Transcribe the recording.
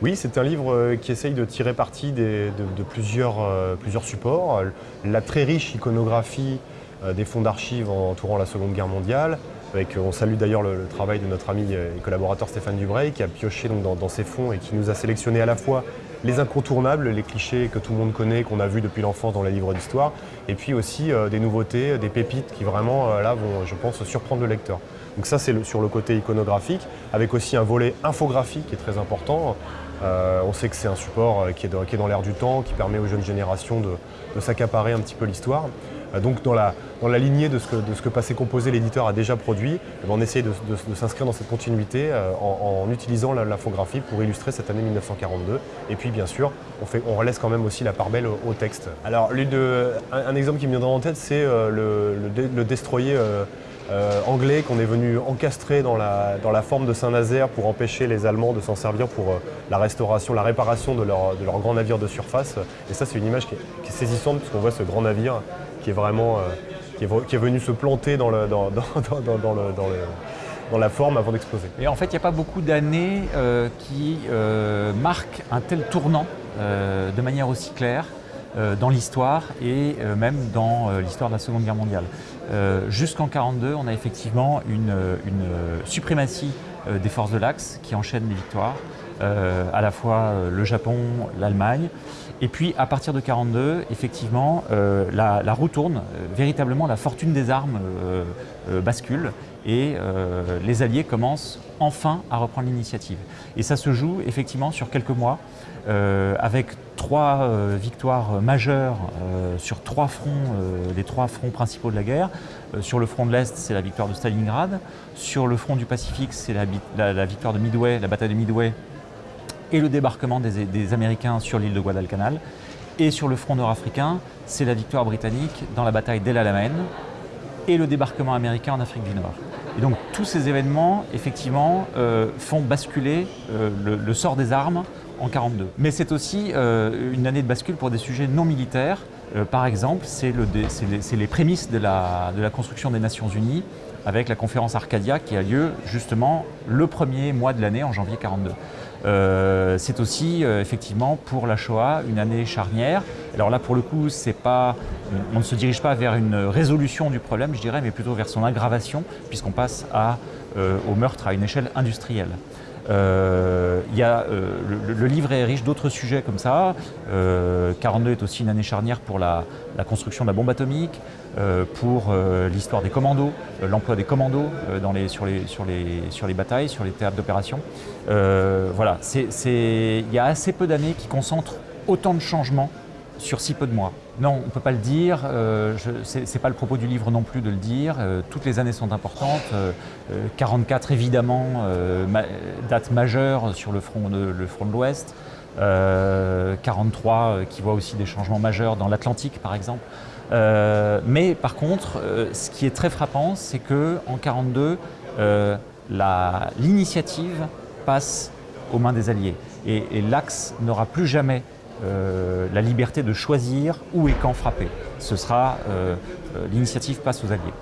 Oui, c'est un livre euh, qui essaye de tirer parti de, plusieurs, euh, plusieurs, supports. La très riche iconographie euh, des fonds d'archives entourant la Seconde Guerre mondiale. On salue d'ailleurs le, travail de notre ami et collaborateur Stéphane Dubreuil qui a pioché dans, ces fonds et qui nous a sélectionné à la fois les incontournables, les clichés que tout le monde connaît, qu'on a vus depuis l'enfance dans les livres d'histoire, et puis aussi des nouveautés, des pépites qui vraiment là vont, je pense, surprendre le lecteur. Donc ça c'est sur le côté iconographique, avec aussi un volet infographique qui est très important. Euh, on sait que c'est un support euh, qui est, dans l'air du temps, qui permet aux jeunes générations de, s'accaparer un petit peu l'histoire. Euh, donc dans la, lignée de ce que, de Passé Composé, l'éditeur, a déjà produit, eh ben, on essaie de, s'inscrire dans cette continuité en, utilisant l'infographie pour illustrer cette année 1942. Et puis bien sûr, on, fait, quand même aussi la part belle au, texte. Alors un, exemple qui me vient en tête, c'est le, destroyer euh, anglais qu'on est venu encastrer dans la, dans la forme de Saint-Nazaire pour empêcher les Allemands de s'en servir pour euh, la restauration, la réparation de leur, grand navire de surface. Et ça, c'est une image qui est, saisissante puisqu'on voit ce grand navire qui est vraiment euh, qui, est, venu se planter dans, le, dans le, dans la forme avant d'exploser. Et en fait, il n'y a pas beaucoup d'années qui marquent un tel tournant de manière aussi claire. Euh, dans l'histoire et euh, même dans euh, l'histoire de la Seconde Guerre mondiale. Jusqu'en 1942, on a effectivement une, suprématie des forces de l'Axe qui enchaînent les victoires, à la fois le Japon, l'Allemagne. Et puis à partir de 1942, effectivement, la, la, roue tourne, véritablement la fortune des armes bascule et les Alliés commencent enfin à reprendre l'initiative. Et ça se joue effectivement sur quelques mois, avec trois euh, victoires majeures euh, sur trois fronts, euh, les trois fronts principaux de la guerre. sur le front de l'Est, c'est la victoire de Stalingrad. Sur le front du Pacifique, c'est la, victoire de Midway, la bataille de Midway et le débarquement des, Américains sur l'île de Guadalcanal. Et sur le front nord-africain, c'est la victoire britannique dans la bataille d'El Alamein et le débarquement américain en Afrique du Nord. Et donc tous ces événements, effectivement, font basculer le, sort des armes en 42. Mais c'est aussi euh, une année de bascule pour des sujets non militaires. Euh, par exemple, c'est les, prémices de la, construction des Nations Unies avec la conférence Arcadia qui a lieu justement le premier mois de l'année en janvier 42. Euh, c'est aussi effectivement pour la Shoah une année charnière. Alors là pour le coup, on ne se dirige pas vers une résolution du problème, je dirais, mais plutôt vers son aggravation, puisqu'on passe au meurtre à une échelle industrielle. Euh, y a, euh, le, livre est riche d'autres sujets comme ça. 42 euh, est aussi une année charnière pour la, construction de la bombe atomique, pour l'histoire des commandos, l'emploi des commandos dans les, sur, les, sur, les, sur les batailles, sur les théâtres d'opération. voilà, il y a assez peu d'années qui concentrent autant de changements sur si peu de mois. Non, on ne peut pas le dire, euh, ce n'est pas le propos du livre non plus de le dire, euh, toutes les années sont importantes, 44 euh, évidemment, date majeure sur le front de l'Ouest, 43 qui voit aussi des changements majeurs dans l'Atlantique par exemple. mais par contre, ce qui est très frappant, c'est qu'en 42, l'initiative passe aux mains des Alliés et l'Axe n'aura plus jamais euh, la liberté de choisir où et quand frapper. Ce sera, euh, euh, l'initiative passe aux alliés.